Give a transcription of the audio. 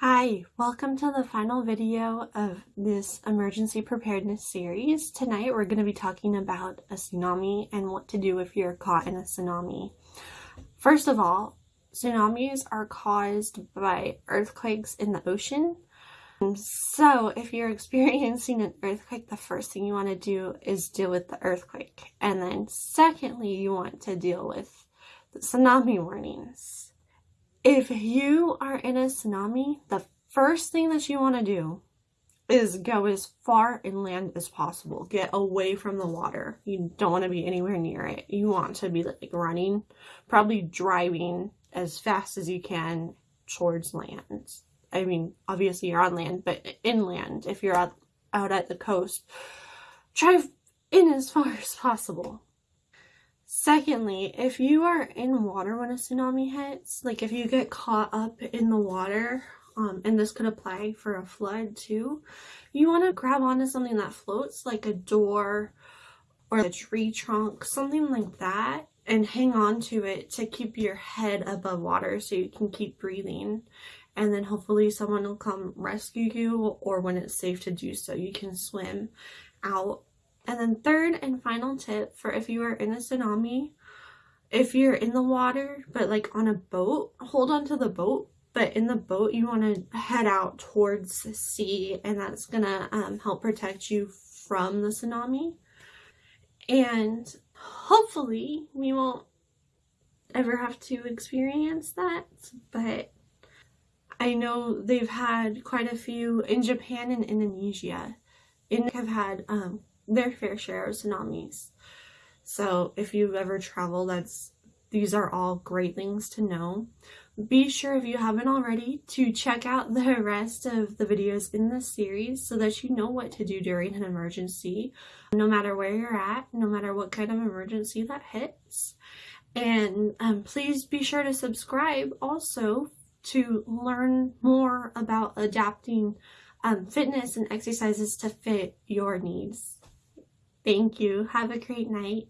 Hi, welcome to the final video of this emergency preparedness series. Tonight we're going to be talking about a tsunami and what to do if you're caught in a tsunami. First of all, tsunamis are caused by earthquakes in the ocean. So if you're experiencing an earthquake, the first thing you want to do is deal with the earthquake. And then secondly, you want to deal with the tsunami warnings. If you are in a tsunami, the first thing that you want to do is go as far inland as possible. Get away from the water. You don't want to be anywhere near it. You want to be like running, probably driving as fast as you can towards land. I mean, obviously you're on land, but inland, if you're out, out at the coast, drive in as far as possible. Secondly, if you are in water when a tsunami hits, like if you get caught up in the water, um, and this could apply for a flood too, you want to grab onto something that floats, like a door or a tree trunk, something like that, and hang on to it to keep your head above water so you can keep breathing. And then hopefully someone will come rescue you, or when it's safe to do so, you can swim out and then third and final tip for if you are in a tsunami, if you're in the water, but like on a boat, hold on to the boat. But in the boat, you want to head out towards the sea, and that's going to um, help protect you from the tsunami. And hopefully, we won't ever have to experience that. But I know they've had quite a few in Japan and Indonesia. And have had um, their fair share of tsunamis. So if you've ever traveled, that's these are all great things to know. Be sure if you haven't already to check out the rest of the videos in this series so that you know what to do during an emergency, no matter where you're at, no matter what kind of emergency that hits. And um, please be sure to subscribe also to learn more about adapting um, fitness and exercises to fit your needs. Thank you. Have a great night.